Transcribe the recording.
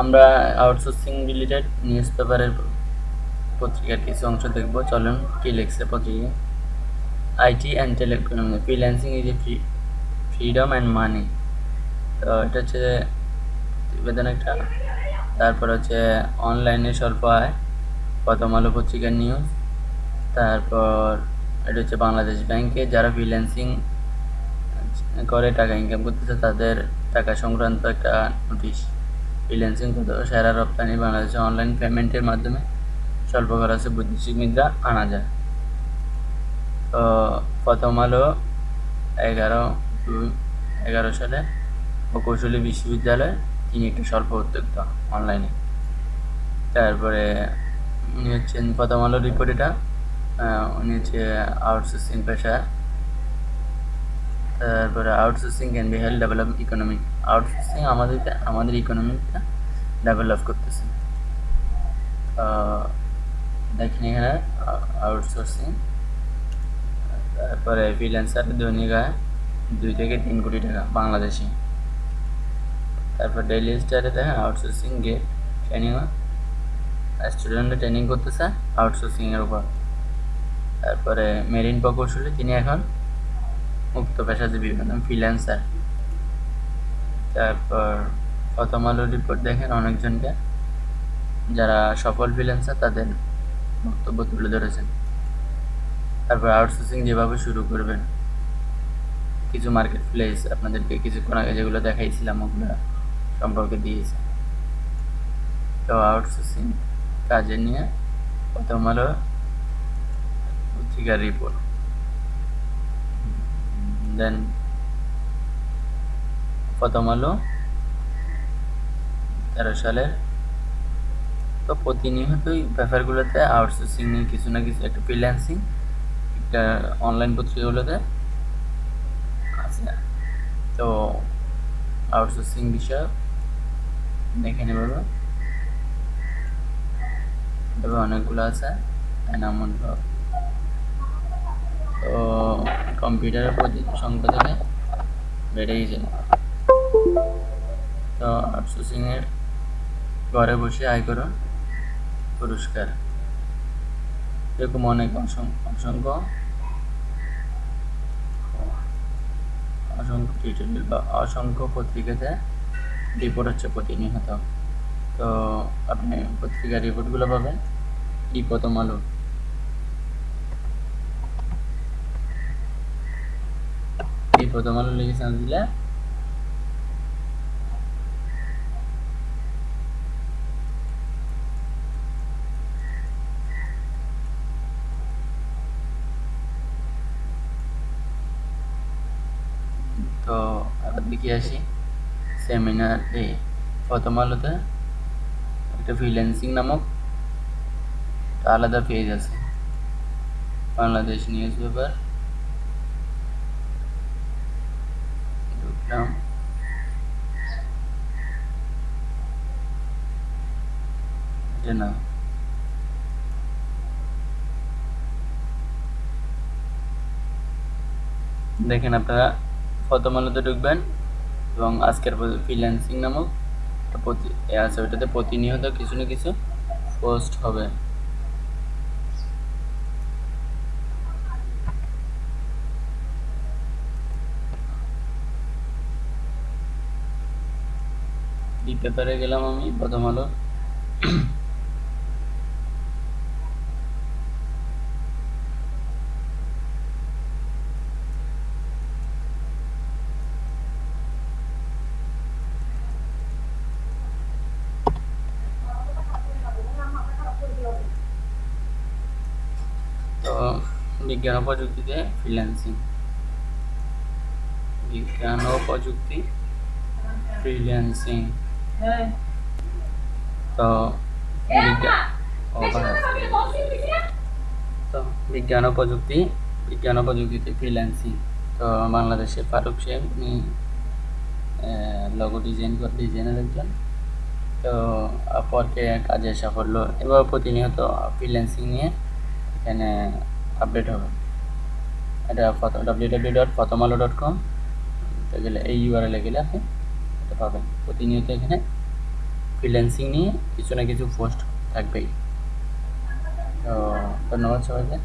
আমরা outsourcing related news পেপারের পত্রিকার কিছু অংশ দেখব। চলুন কি লিখছে পত্রিকা। IT and telecom freelancing is a free freedom and money তো এটা হচ্ছে প্রতিবেদন একটা। তারপর হচ্ছে অনলাইনে স্বল্প আয়, প্রথম আলো পত্রিকার নিউজ তারপর এটা হচ্ছে বাংলাদেশ ব্যাংকে যারা ফ্রিল্যান্সিং করে, টাকা ইনকাম করতেছে, তাদের টাকা সংক্রান্ত একটা নোটিশ ফ্রিল্যান্সিং কত সেরা রপ্তানি বাংলাদেশে অনলাইন পেমেন্টের মাধ্যমে স্বল্প খরচে বৈদেশিক মুদ্রা আনা যায়। তো প্রথম আলো এগারো এগারো সালে প্রকৌশলী বিশ্ববিদ্যালয়ে, তিনি একটি স্বল্প উদ্যোক্তা অনলাইনে তারপরে উনি হচ্ছেন প্রথম আলো রিপোর্ট এটা। উনি হচ্ছে আউটসোর্সিং পেশা তারপরে outsourcing can be help develop economy outsourcing আমাদেরকে, আমাদের ইকোনমিটা ডেভেলপ করতেছে। দেখেন এখানে আউটসোর্সিং তারপরে ফ্রিল্যান্সার দৈনিক আয় দুই থেকে তিন কোটি টাকা বাংলাদেশি। তারপর ডেইলি স্টারে দেখেন আউটসোর্সিং গেট ট্রেনিং স্টুডেন্টরা ট্রেনিং করতেছে আউটসোর্সিংয়ের উপর। তারপরে মেরিন প্রকৌশলী, তিনি এখন মুক্ত পেশাজীবী মানে ফ্রিল্যান্সার তারপর প্রথম আলো রিপোর্ট দেখেন অনেকজনকে। যারা সফল ফ্রিল্যান্সার তাদের বক্তব্য তুলে ধরেছেন। তারপর আউটসোর্সিং যেভাবে শুরু করবেন, কিছু মার্কেট প্লেস আপনাদেরকে কিছুক্ষণ আগে যেগুলো দেখাইছিলাম, ওগুলো সম্পর্কে দিয়েছে। তো আউটসোর্সিং কাজে নিয়ে প্রথম আলো পত্রিকার রিপোর্ট দেন প্রথম আলো তেরো সালের। তো প্রতিনিয়তই ব্যাপারগুলোতে আউটসোর্সিং নিয়ে কিছু না কিছু একটা ফ্রিল্যান্সিং একটা অনলাইন পত্রিকাগুলোতে আছে। তো আউটসোর্সিং বিষয় দেখে নেব তবে অনেকগুলো আছে এনামন তো কম্পিউটারের সংখ্যা থেকে বেড়ে গেছে তো আউটসোর্সিংয়ের ঘরে বসে আয় করুন। পুরস্কার। এরকম অনেক অসংখ্য অসংখ্য টিউটোরিয়াল বা অসংখ্য পত্রিকাতে রিপোর্ট হচ্ছে প্রতিনিয়ত। তো আপনি পত্রিকার রিপোর্টগুলো পাবেন। ই প্রথম আলো এই প্রথম আলো লিখেছেন দিলে তো আবার দিকে আসি সেমিনার এই প্রথম আলোতে একটা ফ্রিল্যান্সিং নামক আলাদা পেজ আছে। বাংলাদেশ নিউজ পেপার দেখেন আপনারা, প্রথম আলোতে ঢুকবেন এবং আজকের ফ্রিল্যান্সিং নামক প্রতি আছে ওইটাতে প্রতিনিয়ত কিছু না কিছু পোস্ট হবে। এই পেপারে গেলাম আমি প্রথম আলো। বিজ্ঞান ও প্রযুক্তিতে ফ্রিল্যান্সিং বিজ্ঞান ও প্রযুক্তি ফ্রিল্যান্সিং তো বিজ্ঞান তো বিজ্ঞান ও প্রযুক্তি বিজ্ঞান ও প্রযুক্তিতে ফ্রিল্যান্সিং তো বাংলাদেশে ফারুক শেখ উনি লগো ডিজাইন করে ডিজাইনার একজন। তো আপওয়ার্কে কাজের সাফল্য এবার প্রতিনিয়ত ফ্রিল্যান্সিং নিয়ে এখানে আপডেট হবে। এটা ডাব্লিউ ডাব্লিউ ডট প্রথম আলো ডট কম গেলে এই ইউআরএলে গেলে আপনি পাবেন। প্রতিনিয়ত এখানে ফ্রিল্যান্সিং নিয়ে কিছু না কিছু পোস্ট থাকবেই। তো ধন্যবাদ সবাইকে।